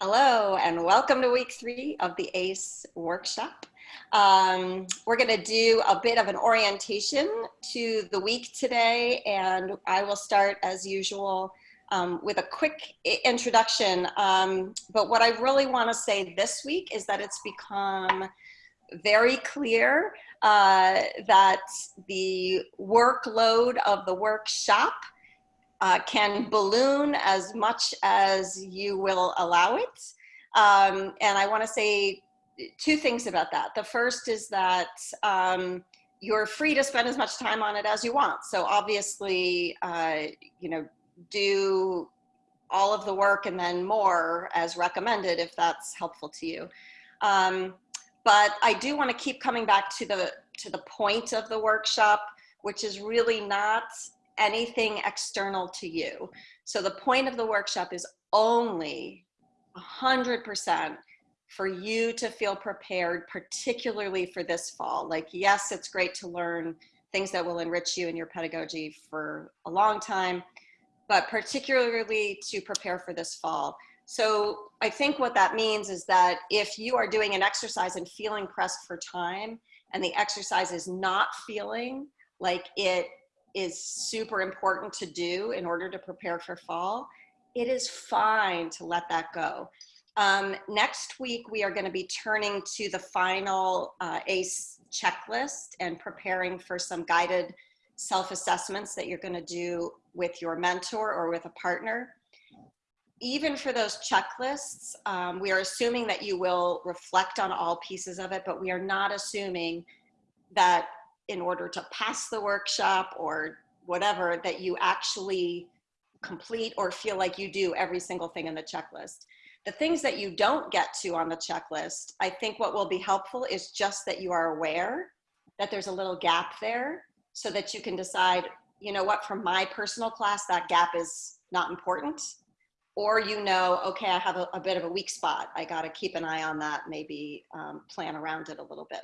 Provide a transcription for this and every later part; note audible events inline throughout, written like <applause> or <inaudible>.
Hello and welcome to week three of the ACE workshop. Um, we're going to do a bit of an orientation to the week today and I will start as usual um, with a quick introduction. Um, but what I really want to say this week is that it's become very clear uh, that the workload of the workshop uh, can balloon as much as you will allow it. Um, and I want to say two things about that. The first is that um, you're free to spend as much time on it as you want. So obviously, uh, you know, do all of the work and then more as recommended if that's helpful to you. Um, but I do want to keep coming back to the to the point of the workshop, which is really not anything external to you. So the point of the workshop is only 100% for you to feel prepared, particularly for this fall. Like, yes, it's great to learn things that will enrich you in your pedagogy for a long time, but particularly to prepare for this fall. So I think what that means is that if you are doing an exercise and feeling pressed for time and the exercise is not feeling like it is super important to do in order to prepare for fall, it is fine to let that go. Um, next week, we are going to be turning to the final uh, ACE checklist and preparing for some guided self-assessments that you're going to do with your mentor or with a partner. Even for those checklists, um, we are assuming that you will reflect on all pieces of it, but we are not assuming that in order to pass the workshop or whatever that you actually complete or feel like you do every single thing in the checklist. The things that you don't get to on the checklist, I think what will be helpful is just that you are aware that there's a little gap there so that you can decide, you know what, from my personal class, that gap is not important. Or you know, okay, I have a, a bit of a weak spot. I got to keep an eye on that, maybe um, plan around it a little bit.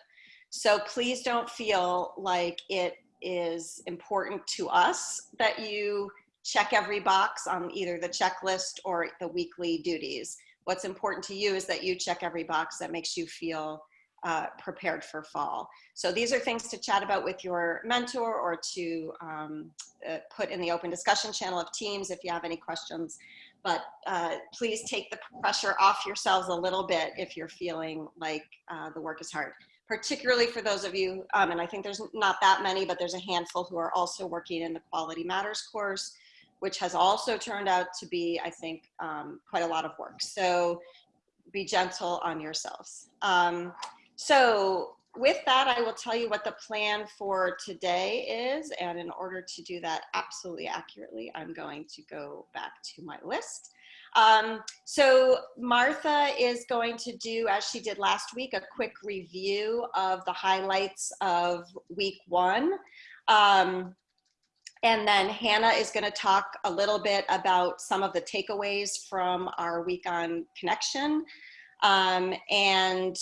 So please don't feel like it is important to us that you check every box on either the checklist or the weekly duties. What's important to you is that you check every box that makes you feel uh, prepared for fall. So these are things to chat about with your mentor or to um, uh, put in the open discussion channel of Teams if you have any questions. But uh, please take the pressure off yourselves a little bit if you're feeling like uh, the work is hard particularly for those of you, um, and I think there's not that many, but there's a handful who are also working in the Quality Matters course, which has also turned out to be, I think, um, quite a lot of work. So be gentle on yourselves. Um, so with that, I will tell you what the plan for today is. And in order to do that absolutely accurately, I'm going to go back to my list. Um, so Martha is going to do, as she did last week, a quick review of the highlights of week one. Um, and then Hannah is going to talk a little bit about some of the takeaways from our week on connection. Um, and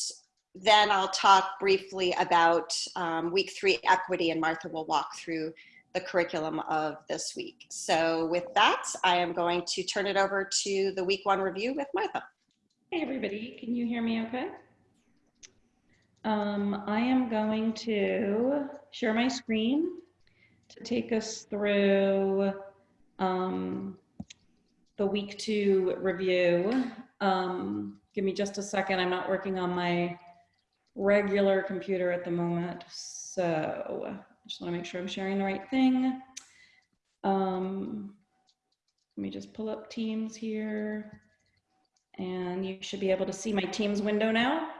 then I'll talk briefly about um, week three equity and Martha will walk through the curriculum of this week. So with that, I am going to turn it over to the week one review with Martha. Hey everybody, can you hear me okay? Um, I am going to share my screen to take us through um, the week two review. Um, give me just a second, I'm not working on my regular computer at the moment. So just want to make sure I'm sharing the right thing. Um, let me just pull up Teams here. And you should be able to see my Teams window now.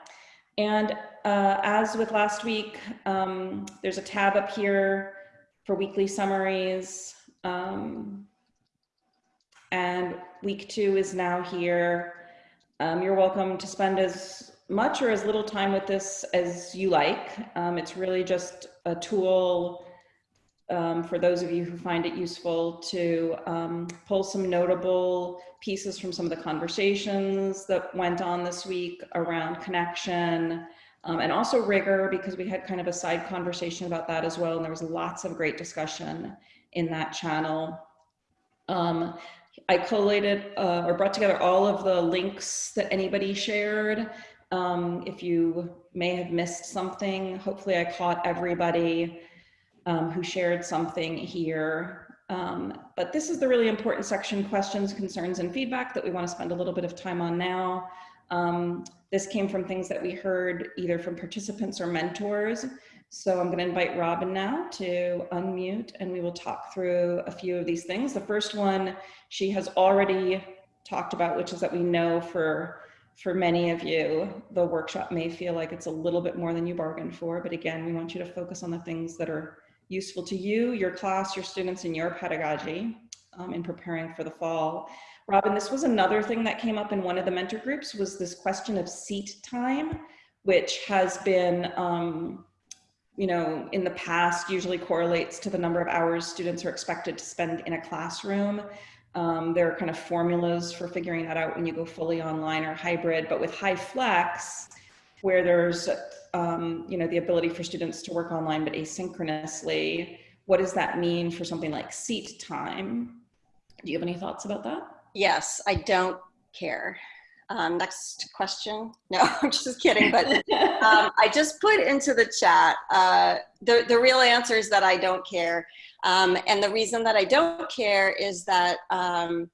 And uh, as with last week, um, there's a tab up here for weekly summaries. Um, and week two is now here. Um, you're welcome to spend as much or as little time with this as you like. Um, it's really just a tool um, for those of you who find it useful to um, pull some notable pieces from some of the conversations that went on this week around connection um, and also rigor because we had kind of a side conversation about that as well and there was lots of great discussion in that channel. Um, I collated uh, or brought together all of the links that anybody shared. Um, if you may have missed something, hopefully I caught everybody um, who shared something here. Um, but this is the really important section, questions, concerns, and feedback that we want to spend a little bit of time on now. Um, this came from things that we heard either from participants or mentors. So I'm going to invite Robin now to unmute and we will talk through a few of these things. The first one she has already talked about, which is that we know for for many of you, the workshop may feel like it's a little bit more than you bargained for, but again, we want you to focus on the things that are useful to you, your class, your students, and your pedagogy um, in preparing for the fall. Robin, this was another thing that came up in one of the mentor groups was this question of seat time, which has been, um, you know, in the past usually correlates to the number of hours students are expected to spend in a classroom. Um, there are kind of formulas for figuring that out when you go fully online or hybrid, but with high flex, where there's, um, you know, the ability for students to work online but asynchronously, what does that mean for something like seat time? Do you have any thoughts about that? Yes, I don't care. Um, next question. No, <laughs> I'm just kidding. But um, <laughs> I just put into the chat, uh, the, the real answer is that I don't care. Um, and the reason that I don't care is that um,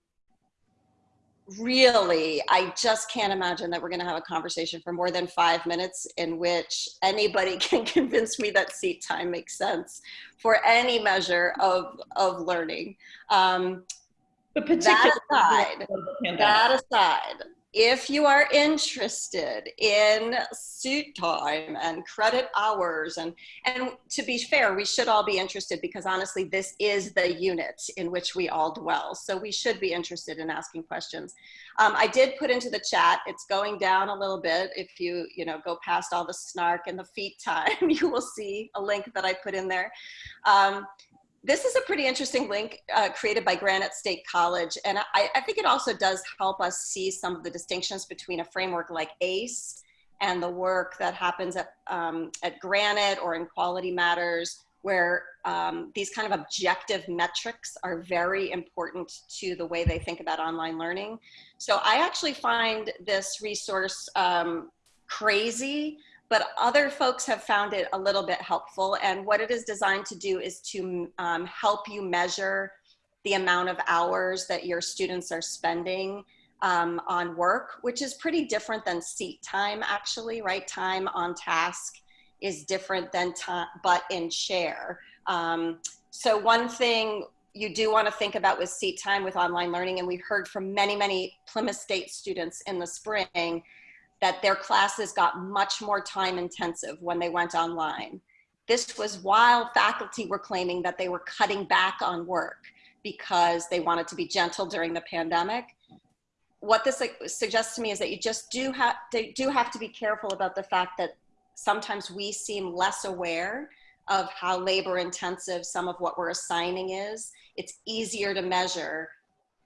really, I just can't imagine that we're going to have a conversation for more than five minutes in which anybody <laughs> can convince me that seat time makes sense for any measure of, of learning. Um, But that aside, particularly that aside, if you are interested in suit time and credit hours and and to be fair we should all be interested because honestly this is the unit in which we all dwell. So we should be interested in asking questions. Um, i did put into the chat it's going down a little bit. If you you know go past all the snark and the feet <laughs> time you will see a link that i put in there. Um, this is a pretty interesting link uh, created by Granite State College. And I, I, think it also does help us see some of the distinctions between a framework like ACE and the work that happens at, um, at Granite or in Quality Matters, where um, these kind of objective metrics are very important to the way they think about online learning. So I actually find this resource um, crazy but other folks have found it a little bit helpful. And what it is designed to do is to um, help you measure the amount of hours that your students are spending um, on work, which is pretty different than seat time actually, right? Time on task is different than time, but in share. Um, so one thing you do want to think about with seat time with online learning, and we heard from many, many Plymouth State students in the spring, that their classes got much more time intensive when they went online. This was while faculty were claiming that they were cutting back on work because they wanted to be gentle during the pandemic. What this suggests to me is that you just do have, do have to be careful about the fact that sometimes we seem less aware of how labor intensive some of what we're assigning is. It's easier to measure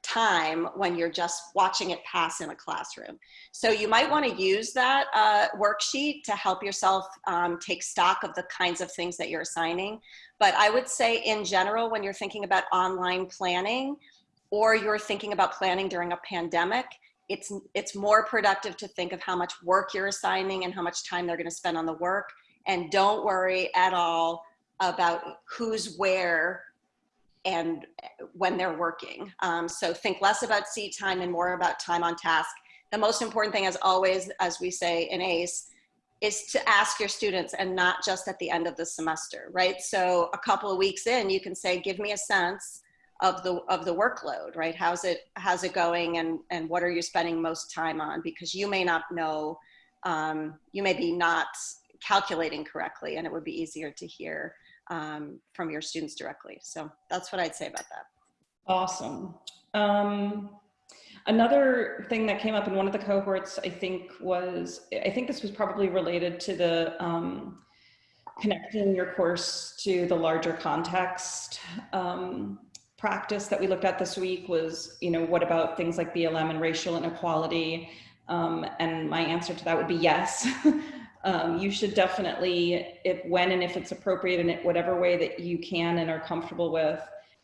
time when you're just watching it pass in a classroom. So you might want to use that uh, worksheet to help yourself um, take stock of the kinds of things that you're assigning. But I would say in general, when you're thinking about online planning or you're thinking about planning during a pandemic, it's, it's more productive to think of how much work you're assigning and how much time they're going to spend on the work. And don't worry at all about who's where and when they're working. Um, so think less about seat time and more about time on task. The most important thing as always, as we say in ACE, is to ask your students and not just at the end of the semester, right? So a couple of weeks in, you can say, give me a sense of the of the workload, right? How's it how's it going, and and what are you spending most time on? Because you may not know, um, you may be not calculating correctly, and it would be easier to hear um, from your students directly. So that's what I'd say about that. Awesome. Um, another thing that came up in one of the cohorts, I think was, I think this was probably related to the um, connecting your course to the larger context um, practice that we looked at this week was, you know, what about things like BLM and racial inequality? Um, and my answer to that would be yes. <laughs> um, you should definitely, if when and if it's appropriate in whatever way that you can and are comfortable with,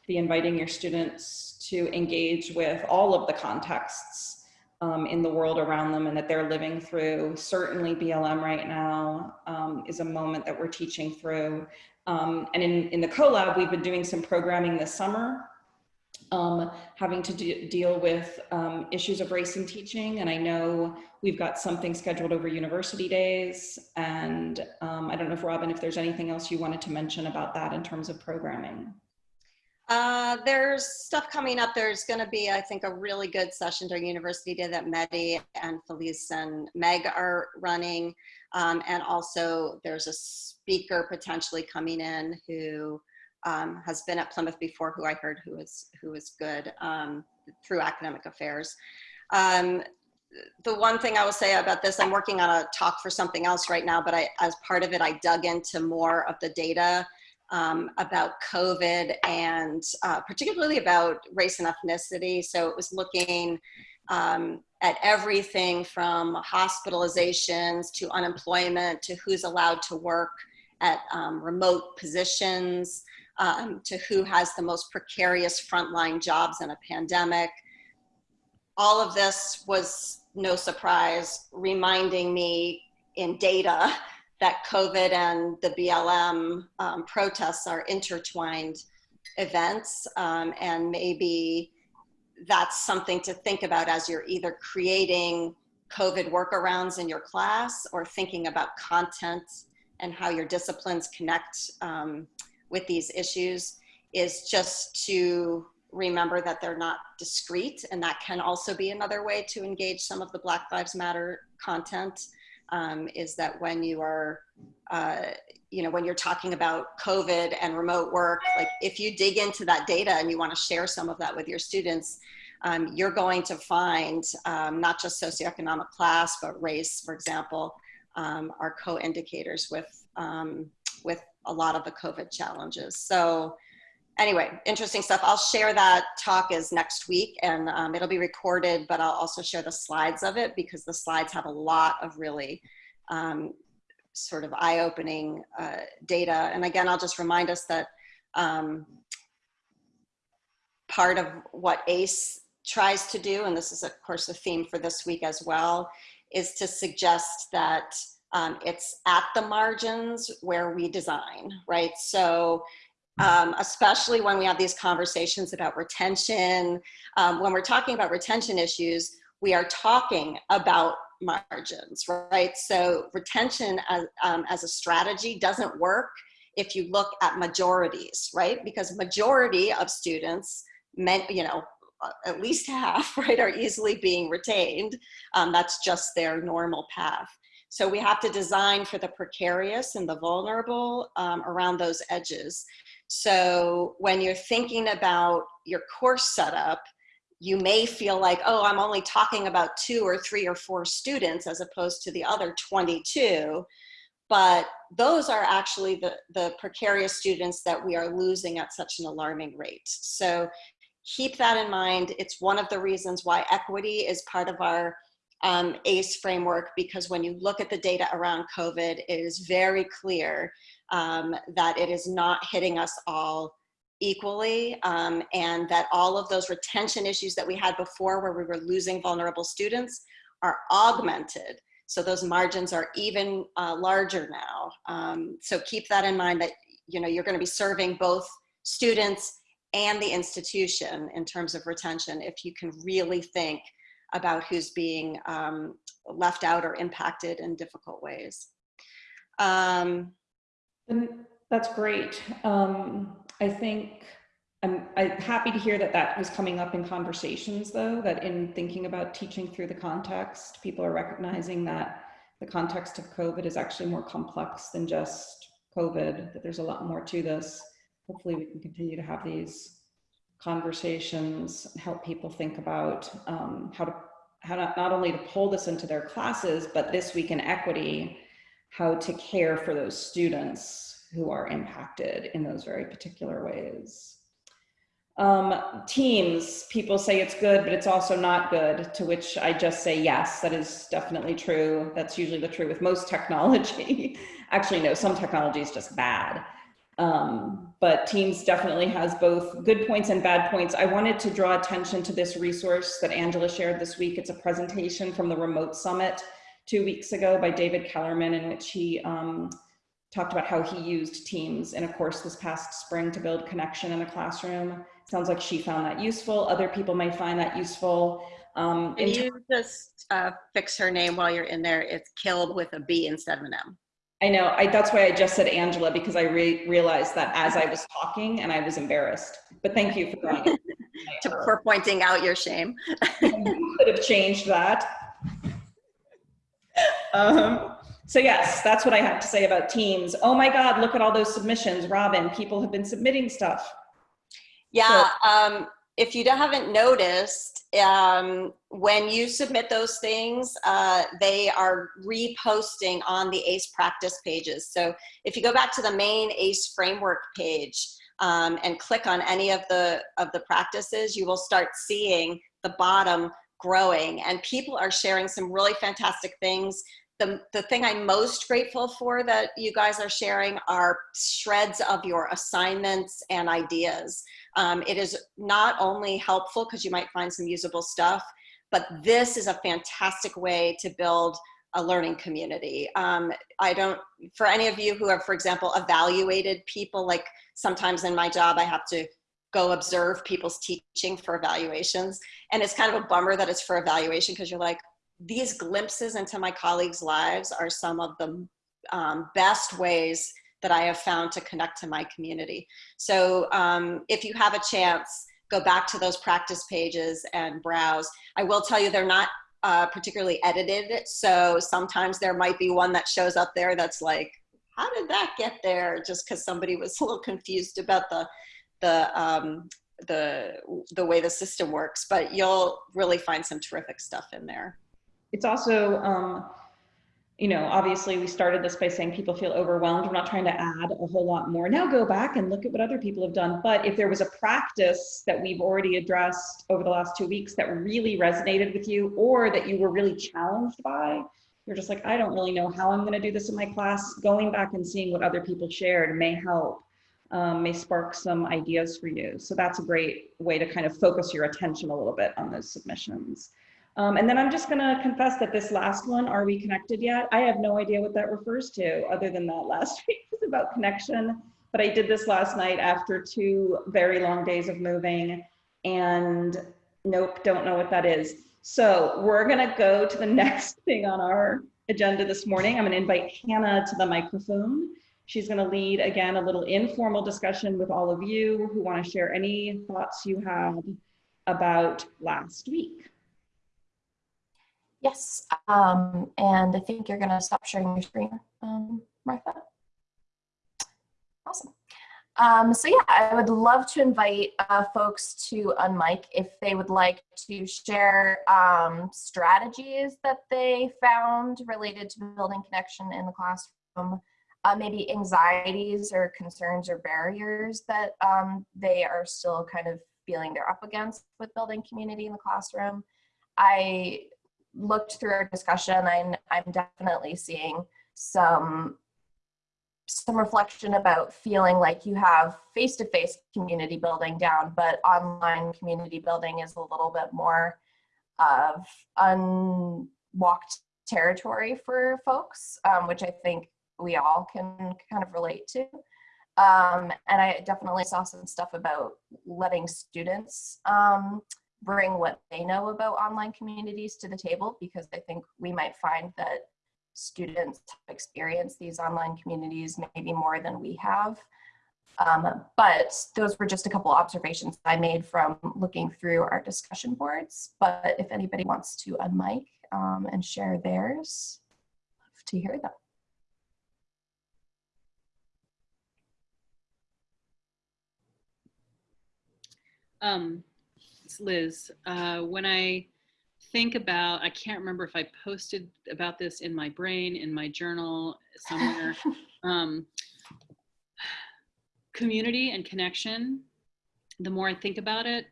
be inviting your students to engage with all of the contexts um, in the world around them and that they're living through. Certainly BLM right now um, is a moment that we're teaching through. Um, and in, in the CoLab, we've been doing some programming this summer um, having to de deal with um, issues of race in teaching. And I know we've got something scheduled over university days. And um, I don't know if Robin, if there's anything else you wanted to mention about that in terms of programming. Uh, there's stuff coming up. There's going to be, I think, a really good session during University Day that Medi and Felice and Meg are running. Um, and also there's a speaker potentially coming in who um, has been at Plymouth before, who I heard who is who is good um, through academic affairs. Um, the one thing I will say about this, I'm working on a talk for something else right now, but I, as part of it, I dug into more of the data um, about COVID and uh, particularly about race and ethnicity. So it was looking um, at everything from hospitalizations to unemployment to who's allowed to work at um, remote positions um, to who has the most precarious frontline jobs in a pandemic. All of this was no surprise, reminding me in data <laughs> that COVID and the BLM um, protests are intertwined events um, and maybe that's something to think about as you're either creating COVID workarounds in your class or thinking about content and how your disciplines connect um, with these issues is just to remember that they're not discrete and that can also be another way to engage some of the Black Lives Matter content um, is that when you are, uh, you know, when you're talking about COVID and remote work, like if you dig into that data and you want to share some of that with your students, um, you're going to find um, not just socioeconomic class, but race, for example, um, are co-indicators with, um, with a lot of the COVID challenges. So anyway, interesting stuff. I'll share that talk is next week and um, it'll be recorded, but I'll also share the slides of it because the slides have a lot of really um, sort of eye-opening uh, data. And again, I'll just remind us that um, part of what ACE tries to do, and this is of course the theme for this week as well, is to suggest that um, it's at the margins where we design, right? So um, especially when we have these conversations about retention, um, when we're talking about retention issues, we are talking about margins, right? So retention as, um, as a strategy doesn't work if you look at majorities, right? Because majority of students, meant, you know, at least half, <laughs> right, are easily being retained. Um, that's just their normal path. So we have to design for the precarious and the vulnerable um, around those edges. So when you're thinking about your course setup, you may feel like, oh, I'm only talking about two or three or four students as opposed to the other 22. But those are actually the, the precarious students that we are losing at such an alarming rate. So keep that in mind. It's one of the reasons why equity is part of our um, ACE framework because when you look at the data around COVID, it is very clear um, that it is not hitting us all equally um, and that all of those retention issues that we had before where we were losing vulnerable students are augmented. So those margins are even uh, larger now. Um, so keep that in mind that you know, you're gonna be serving both students and the institution in terms of retention if you can really think about who's being um, left out or impacted in difficult ways. Um, that's great. Um, I think I'm, I'm happy to hear that that was coming up in conversations though, that in thinking about teaching through the context, people are recognizing that the context of COVID is actually more complex than just COVID, that there's a lot more to this. Hopefully we can continue to have these conversations help people think about um, how to how not only to pull this into their classes, but this week in equity, how to care for those students who are impacted in those very particular ways. Um, teams, people say it's good, but it's also not good, to which I just say, yes, that is definitely true. That's usually the true with most <laughs> technology. Actually, no, some technology is just bad. Um, but Teams definitely has both good points and bad points. I wanted to draw attention to this resource that Angela shared this week. It's a presentation from the Remote Summit two weeks ago by David Kellerman in which he um, talked about how he used Teams in a course this past spring to build connection in a classroom. Sounds like she found that useful. Other people might find that useful. Um, Can you just uh, fix her name while you're in there? It's killed with a B instead of an M. I know. I, that's why I just said Angela because I re realized that as I was talking and I was embarrassed. But thank you for <laughs> for pointing out your shame. <laughs> you could have changed that. Um, so yes, that's what I have to say about teams. Oh my God, look at all those submissions. Robin, people have been submitting stuff. Yeah, um, if you haven't noticed, um, when you submit those things, uh, they are reposting on the ACE practice pages. So if you go back to the main ACE framework page um, and click on any of the, of the practices, you will start seeing the bottom growing and people are sharing some really fantastic things the, the thing I'm most grateful for that you guys are sharing are shreds of your assignments and ideas. Um, it is not only helpful because you might find some usable stuff, but this is a fantastic way to build a learning community. Um, I don't, for any of you who have, for example, evaluated people, like sometimes in my job, I have to go observe people's teaching for evaluations. And it's kind of a bummer that it's for evaluation because you're like, these glimpses into my colleagues' lives are some of the um, best ways that I have found to connect to my community. So um, if you have a chance, go back to those practice pages and browse. I will tell you they're not uh, particularly edited, so sometimes there might be one that shows up there that's like, how did that get there? Just because somebody was <laughs> a little confused about the, the, um, the, the way the system works, but you'll really find some terrific stuff in there it's also, um, you know, obviously we started this by saying people feel overwhelmed. We're not trying to add a whole lot more. Now go back and look at what other people have done. But if there was a practice that we've already addressed over the last two weeks that really resonated with you or that you were really challenged by, you're just like, I don't really know how I'm going to do this in my class. Going back and seeing what other people shared may help, um, may spark some ideas for you. So that's a great way to kind of focus your attention a little bit on those submissions. Um, and then I'm just gonna confess that this last one, Are We Connected Yet? I have no idea what that refers to other than that last <laughs> week was about connection. But I did this last night after two very long days of moving and nope, don't know what that is. So we're gonna go to the <laughs> next thing on our agenda this morning. I'm gonna invite Hannah to the microphone. She's gonna lead again a little informal discussion with all of you who wanna share any thoughts you have about last week. Yes, um, and I think you're gonna stop sharing your screen, um, Martha. Awesome. Um, so yeah, I would love to invite uh, folks to unmic if they would like to share um, strategies that they found related to building connection in the classroom, uh, maybe anxieties or concerns or barriers that um, they are still kind of feeling they're up against with building community in the classroom. I looked through our discussion, I'm, I'm definitely seeing some some reflection about feeling like you have face-to-face -face community building down, but online community building is a little bit more of unwalked territory for folks, um, which I think we all can kind of relate to. Um, and I definitely saw some stuff about letting students um, bring what they know about online communities to the table because I think we might find that students experience these online communities maybe more than we have. Um, but those were just a couple observations I made from looking through our discussion boards. But if anybody wants to unmic um, and share theirs, love to hear them. Um, Liz. Uh, when I think about, I can't remember if I posted about this in my brain, in my journal, somewhere. <laughs> um, community and connection, the more I think about it,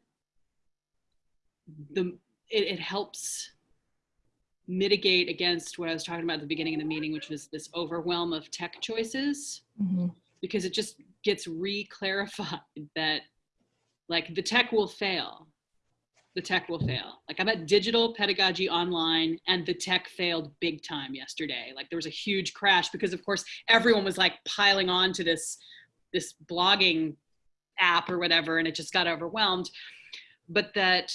the it, it helps mitigate against what I was talking about at the beginning of the meeting, which was this overwhelm of tech choices. Mm -hmm. Because it just gets re-clarified <laughs> that like the tech will fail the tech will fail. Like i'm at digital pedagogy online and the tech failed big time yesterday. Like there was a huge crash because of course everyone was like piling on to this this blogging app or whatever and it just got overwhelmed. But that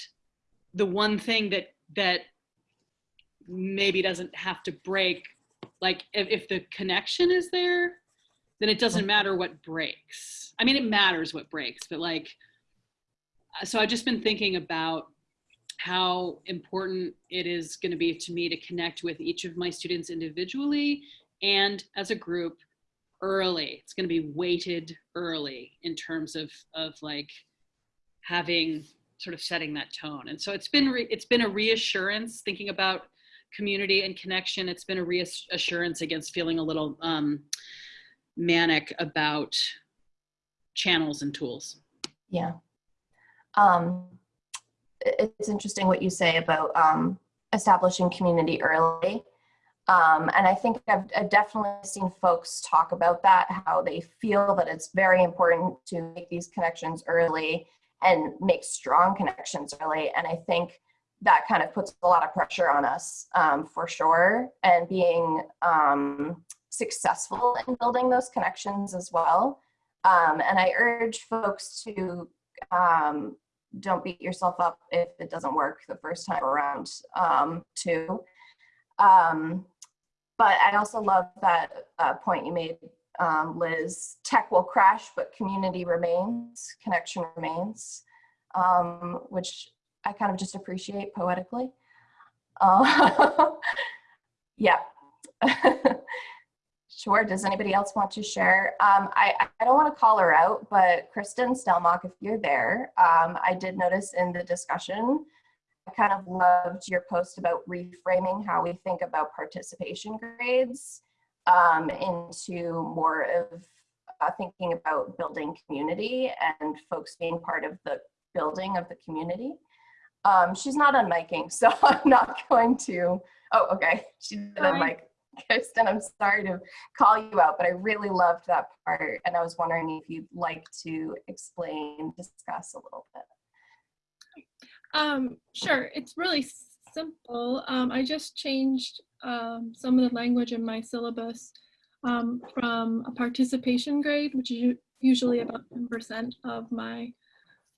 the one thing that that maybe doesn't have to break like if, if the connection is there then it doesn't matter what breaks. I mean it matters what breaks but like so i've just been thinking about how important it is going to be to me to connect with each of my students individually and as a group early. It's going to be weighted early in terms of of like having sort of setting that tone. And so it's been it's been a reassurance thinking about community and connection. It's been a reassurance against feeling a little um, manic about channels and tools. Yeah. Um, it's interesting what you say about um, establishing community early. Um, and I think I've, I've definitely seen folks talk about that, how they feel that it's very important to make these connections early and make strong connections early. And I think that kind of puts a lot of pressure on us um, for sure. And being um, successful in building those connections as well. Um, and I urge folks to um, don't beat yourself up if it doesn't work the first time around um, too. Um, but I also love that uh, point you made, um, Liz. Tech will crash, but community remains, connection remains, um, which I kind of just appreciate poetically. Uh, <laughs> yeah. <laughs> Sure. Does anybody else want to share? Um, I, I don't want to call her out, but Kristen Stelmach, if you're there, um, I did notice in the discussion, I kind of loved your post about reframing how we think about participation grades um, into more of uh, thinking about building community and folks being part of the building of the community. Um, she's not unmiking, <laughs> so I'm not going to. Oh, okay. She did Hi. unmic. Kristen, I'm sorry to call you out, but I really loved that part. And I was wondering if you'd like to explain, discuss a little bit. Um, sure, it's really simple. Um, I just changed um, some of the language in my syllabus um, from a participation grade, which is usually about 10% of my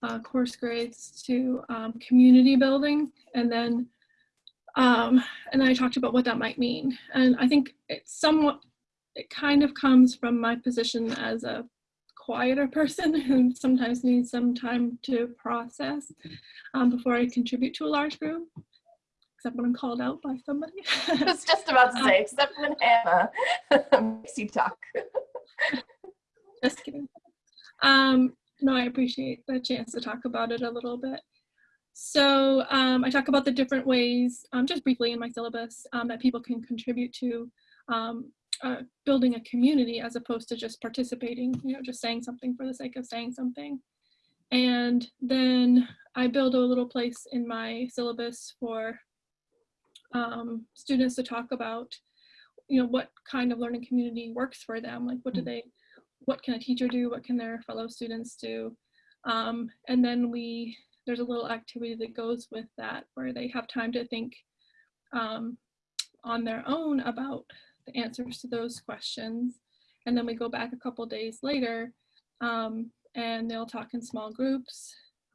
uh, course grades, to um, community building. And then, um, and I talked about what that might mean. And I think it's somewhat, it kind of comes from my position as a quieter <laughs> person who sometimes needs some time to process um, before I contribute to a large group, except when I'm called out by somebody. <laughs> <laughs> I was just about to say, except when Hannah makes you talk. Just kidding. Um, no, I appreciate the chance to talk about it a little bit. So um, I talk about the different ways, um, just briefly in my syllabus, um, that people can contribute to um, uh, building a community as opposed to just participating, you know, just saying something for the sake of saying something. And then I build a little place in my syllabus for um, students to talk about, you know, what kind of learning community works for them. Like, what do they, what can a teacher do? What can their fellow students do? Um, and then we, there's a little activity that goes with that where they have time to think um, on their own about the answers to those questions. And then we go back a couple days later um, and they'll talk in small groups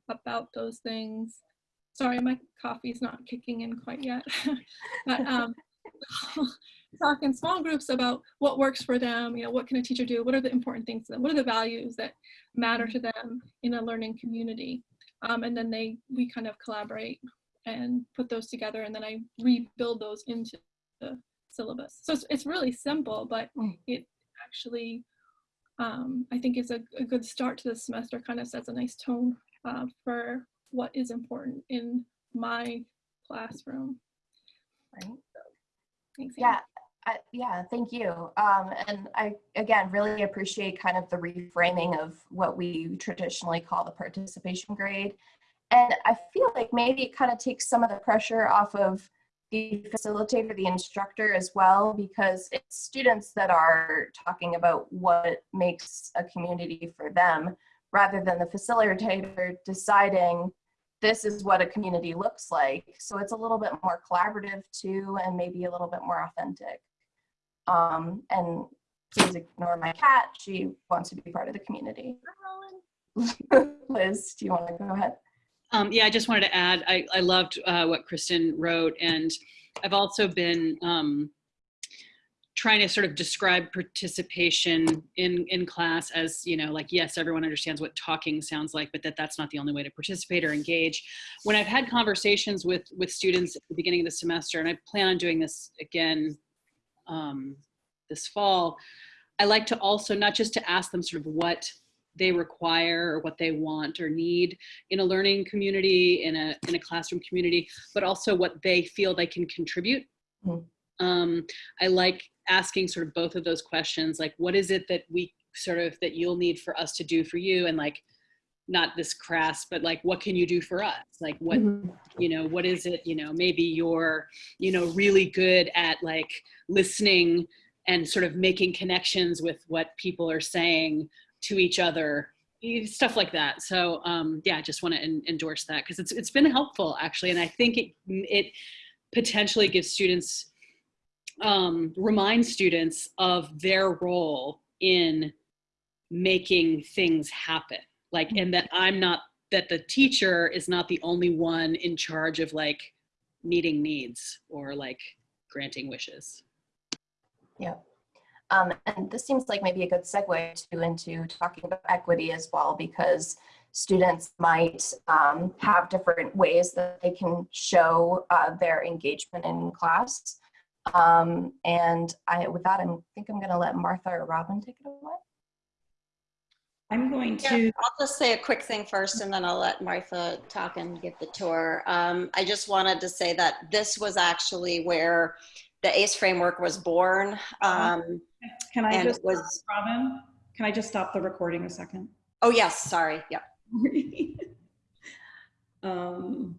about those things. Sorry, my coffee's not kicking in quite yet. <laughs> but um, <laughs> talk in small groups about what works for them, you know, what can a teacher do? What are the important things to them? What are the values that matter to them in a learning community? Um, and then they, we kind of collaborate and put those together and then I rebuild those into the syllabus. So it's, it's really simple, but Mm. it actually, um, I think is a, a good start to the semester, kind of sets a nice tone uh, for what is important in my classroom. Right. Thanks. Anne. Yeah, I, yeah, thank you. Um, and I, again, really appreciate kind of the reframing of what we traditionally call the participation grade. And I feel like maybe it kind of takes some of the pressure off of the facilitator, the instructor as well, because it's students that are talking about what makes a community for them, rather than the facilitator deciding this is what a community looks like. So it's a little bit more collaborative too, and maybe a little bit more authentic. Um, and please ignore my cat. She wants to be part of the community. <laughs> Liz, do you want to go ahead? Um, yeah, I just wanted to add, I, I loved uh, what Kristen wrote, and I've also been um, trying to sort of describe participation in, in class as, you know, like, yes, everyone understands what talking sounds like, but that that's not the only way to participate or engage. When I've had conversations with, with students at the beginning of the semester, and I plan on doing this again um, this fall, I like to also not just to ask them sort of what they require or what they want or need in a learning community, in a, in a classroom community, but also what they feel they can contribute. Mm. Um, I like asking sort of both of those questions, like what is it that we sort of, that you'll need for us to do for you? And like, not this crass, but like, what can you do for us? Like what, Mhm. you know, what is it, you know, maybe you're, you know, really good at like listening and sort of making connections with what people are saying to each other stuff like that so um yeah i just want to endorse that because it's it's been helpful actually and i think it it potentially gives students um remind students of their role in making things happen like and that i'm not that the teacher is not the only one in charge of like meeting needs or like granting wishes Um, and this seems like maybe a good segue to into talking about equity as well, because students might um, have different ways that they can show uh, their engagement in class. Um, and I, with that, I think I'm going to let Martha or Robin take it away. I'm going Yeah, to, I'll just say a quick thing first and then I'll let Martha talk and give the tour. Um, I just wanted to say that this was actually where the ACE framework was born. Um, can I just, was, Robin, can I just stop the recording a second? oh yes, sorry, yeah. <laughs> um,